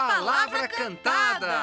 Palavra Cantada.